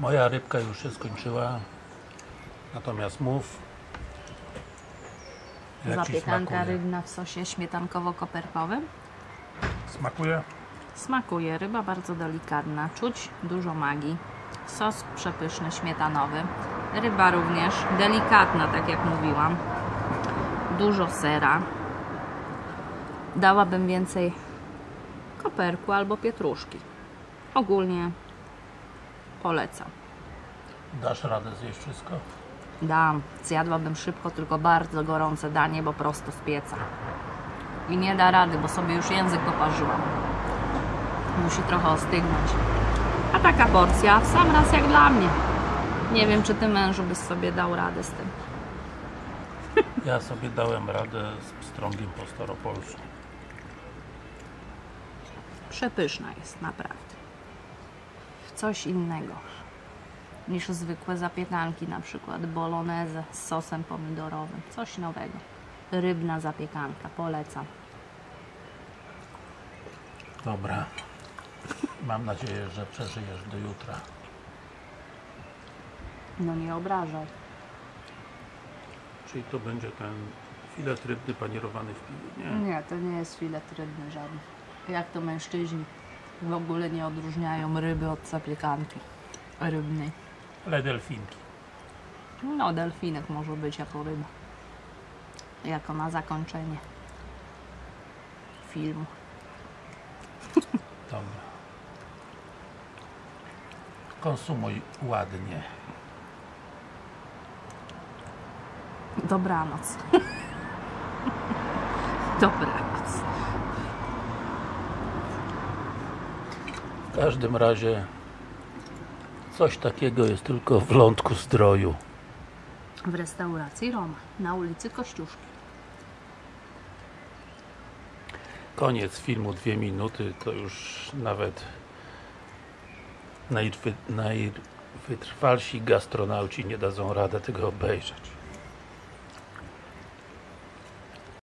Moja rybka już się skończyła. Natomiast mów. Zapiekanka rybna w sosie śmietankowo-koperkowym. Smakuje? Smakuje, ryba bardzo delikatna, czuć dużo magii. Sos przepyszny, śmietanowy. Ryba również delikatna, tak jak mówiłam. Dużo sera. Dałabym więcej koperku albo pietruszki. Ogólnie polecam. Dasz radę zjeść wszystko? Dam, zjadłabym szybko, tylko bardzo gorące danie, bo prosto z pieca. I nie da rady, bo sobie już język poparzyłam. Musi trochę ostygnąć. A taka porcja w sam raz jak dla mnie. Nie wiem, czy ty mężu byś sobie dał radę z tym. Ja sobie dałem radę z pstrągiem po staropolsku. Przepyszna jest, naprawdę. Coś innego niż zwykłe zapiekanki, na przykład bolognese z sosem pomidorowym. Coś nowego. Rybna zapiekanka, polecam. Dobra. Mam nadzieję, że przeżyjesz do jutra. No nie obrażaj. Czyli to będzie ten filet rybny panierowany w piwie, nie? Nie, to nie jest filet rybny żaden. Jak to mężczyźni w ogóle nie odróżniają ryby od zapiekanki rybnej. Ale delfinki. No, delfinek może być jako ryba. Jako na zakończenie filmu. Dobra. Konsumuj ładnie. Dobranoc. Dobranoc. W każdym razie coś takiego jest tylko w lądku zdroju. W restauracji Roma na ulicy Kościuszki. Koniec filmu, dwie minuty, to już nawet najwy, najwytrwalsi gastronauci nie dadzą rady tego obejrzeć.